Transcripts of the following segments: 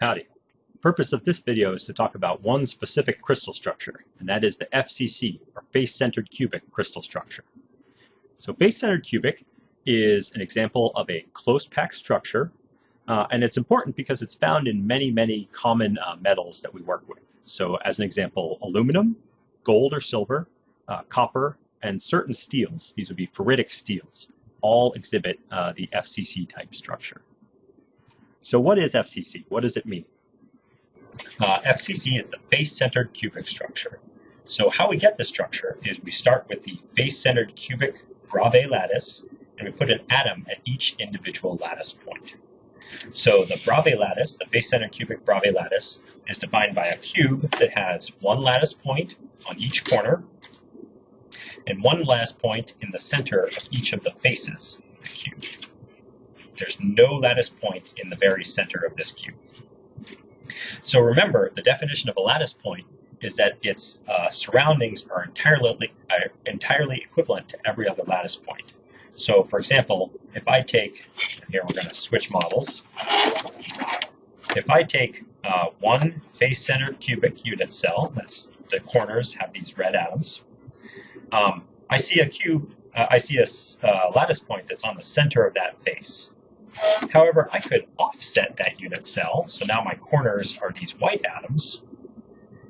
Howdy. The purpose of this video is to talk about one specific crystal structure, and that is the FCC, or face-centered cubic crystal structure. So face-centered cubic is an example of a close-packed structure, uh, and it's important because it's found in many, many common uh, metals that we work with. So as an example, aluminum, gold or silver, uh, copper, and certain steels, these would be ferritic steels, all exhibit uh, the FCC type structure. So what is FCC? What does it mean? Uh, FCC is the face-centered cubic structure. So how we get this structure is we start with the face-centered cubic Bravais lattice, and we put an atom at each individual lattice point. So the Bravais lattice, the face-centered cubic Bravais lattice, is defined by a cube that has one lattice point on each corner and one lattice point in the center of each of the faces of the cube. There's no lattice point in the very center of this cube. So remember, the definition of a lattice point is that its uh, surroundings are entirely, uh, entirely equivalent to every other lattice point. So for example, if I take, here we're going to switch models. If I take uh, one face-centered cubic unit cell, that's the corners have these red atoms, um, I see a cube, uh, I see a uh, lattice point that's on the center of that face. However, I could offset that unit cell, so now my corners are these white atoms,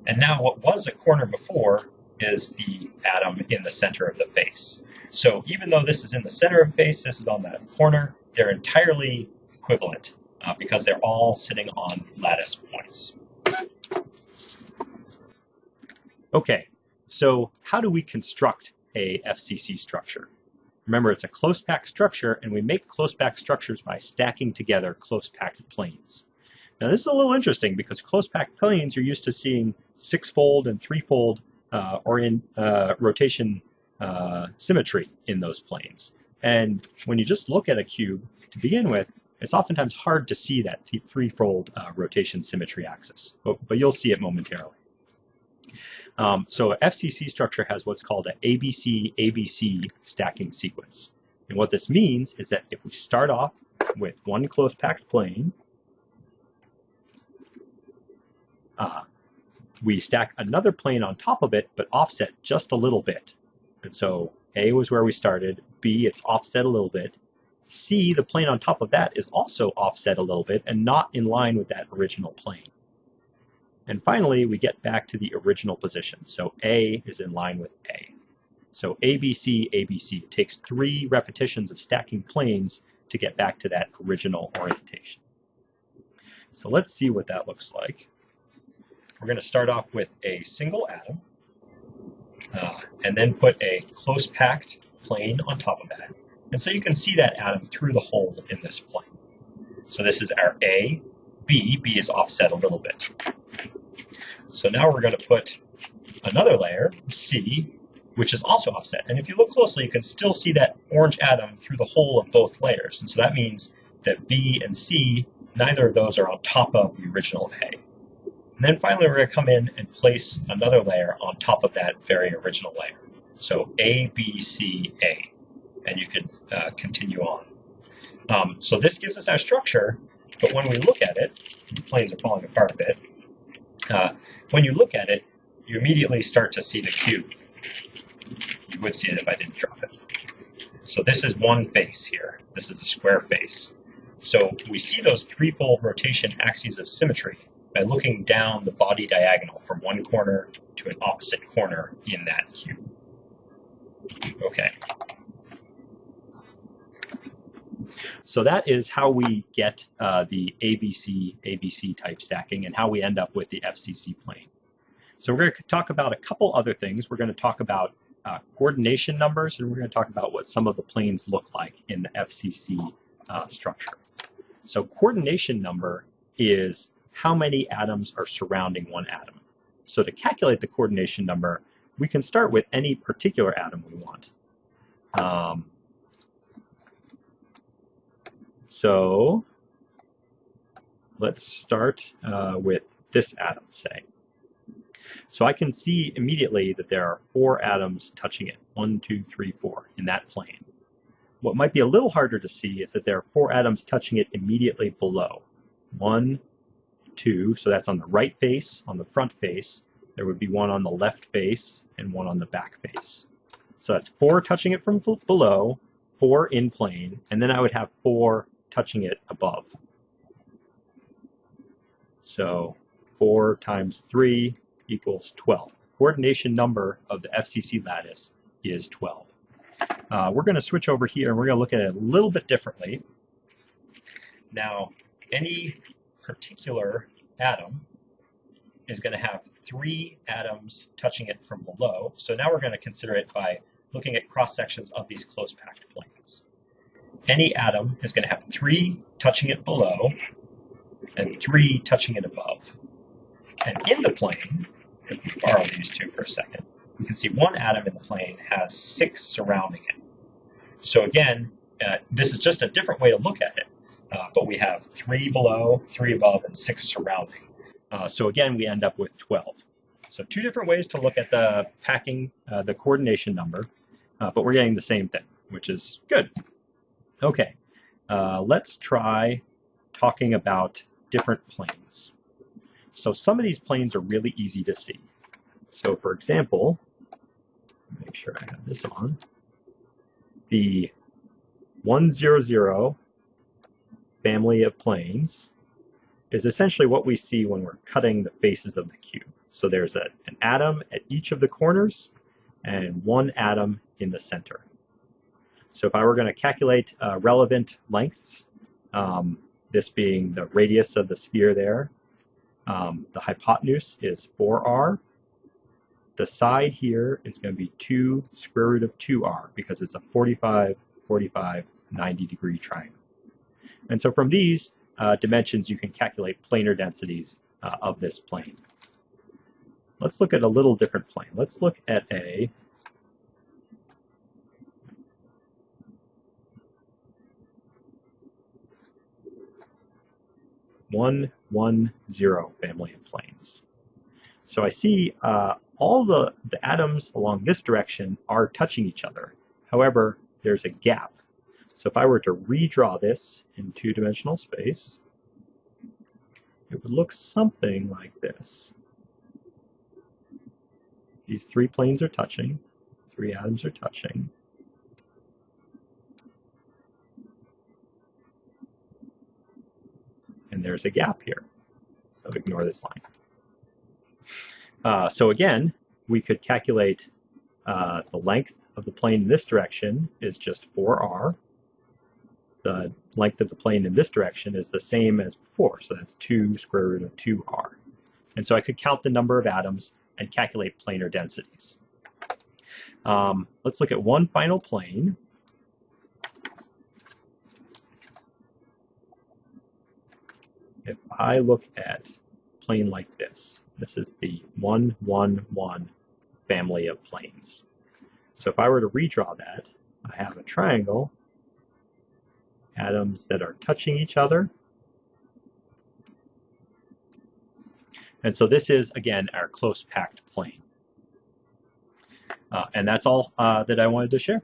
and now what was a corner before is the atom in the center of the face. So even though this is in the center of face, this is on the corner, they're entirely equivalent uh, because they're all sitting on lattice points. Okay, so how do we construct a FCC structure? Remember, it's a close-packed structure, and we make close-packed structures by stacking together close-packed planes. Now, this is a little interesting because close-packed planes you're used to seeing six-fold and three-fold uh, orient, uh, rotation uh, symmetry in those planes. And when you just look at a cube to begin with, it's oftentimes hard to see that three-fold uh, rotation symmetry axis, but, but you'll see it momentarily. Um, so FCC structure has what's called an ABC-ABC stacking sequence. And what this means is that if we start off with one close packed plane, uh, we stack another plane on top of it, but offset just a little bit. And so A was where we started, B, it's offset a little bit, C, the plane on top of that is also offset a little bit and not in line with that original plane. And finally, we get back to the original position. So A is in line with A. So ABC, ABC. It takes three repetitions of stacking planes to get back to that original orientation. So let's see what that looks like. We're going to start off with a single atom, uh, and then put a close packed plane on top of that. And so you can see that atom through the hole in this plane. So this is our A, B, B is offset a little bit. So now we're going to put another layer, C, which is also offset. And if you look closely, you can still see that orange atom through the hole of both layers. And so that means that B and C, neither of those are on top of the original A. And then finally, we're going to come in and place another layer on top of that very original layer. So A, B, C, A. And you can uh, continue on. Um, so this gives us our structure, but when we look at it, the planes are falling apart a bit, uh, when you look at it, you immediately start to see the cube. You would see it if I didn't drop it. So this is one face here. This is a square face. So we see those threefold rotation axes of symmetry by looking down the body diagonal from one corner to an opposite corner in that cube. Okay. So that is how we get uh, the ABC, ABC type stacking and how we end up with the FCC plane. So we're going to talk about a couple other things. We're going to talk about uh, coordination numbers and we're going to talk about what some of the planes look like in the FCC uh, structure. So coordination number is how many atoms are surrounding one atom. So to calculate the coordination number, we can start with any particular atom we want. Um, so let's start uh, with this atom, say. So I can see immediately that there are four atoms touching it, one, two, three, four, in that plane. What might be a little harder to see is that there are four atoms touching it immediately below. One, two, so that's on the right face, on the front face. There would be one on the left face and one on the back face. So that's four touching it from below, four in plane, and then I would have four touching it above. So 4 times 3 equals 12. Coordination number of the FCC lattice is 12. Uh, we're going to switch over here and we're going to look at it a little bit differently. Now, any particular atom is going to have three atoms touching it from below. So now we're going to consider it by looking at cross sections of these close packed planes. Any atom is going to have three touching it below and three touching it above. And in the plane, if we borrow these two for a second, we can see one atom in the plane has six surrounding it. So again, uh, this is just a different way to look at it. Uh, but we have three below, three above, and six surrounding. Uh, so again, we end up with 12. So two different ways to look at the packing, uh, the coordination number, uh, but we're getting the same thing, which is good. Okay, uh, let's try talking about different planes. So some of these planes are really easy to see. So for example, make sure I have this on, the 100 family of planes is essentially what we see when we're cutting the faces of the cube. So there's a, an atom at each of the corners and one atom in the center. So if I were going to calculate uh, relevant lengths, um, this being the radius of the sphere there. Um, the hypotenuse is 4r. The side here is going to be 2 square root of 2r because it's a 45, 45, 90 degree triangle. And so from these uh, dimensions, you can calculate planar densities uh, of this plane. Let's look at a little different plane. Let's look at a one, one, zero family of planes. So I see uh, all the, the atoms along this direction are touching each other. However, there's a gap. So if I were to redraw this in two-dimensional space, it would look something like this. These three planes are touching, three atoms are touching, there's a gap here. So ignore this line. Uh, so again, we could calculate uh, the length of the plane in this direction is just 4r. The length of the plane in this direction is the same as before, so that's 2 square root of 2r. And so I could count the number of atoms and calculate planar densities. Um, let's look at one final plane. If I look at plane like this, this is the 1, 1, 1 family of planes. So if I were to redraw that, I have a triangle, atoms that are touching each other. And so this is, again, our close packed plane. Uh, and that's all uh, that I wanted to share.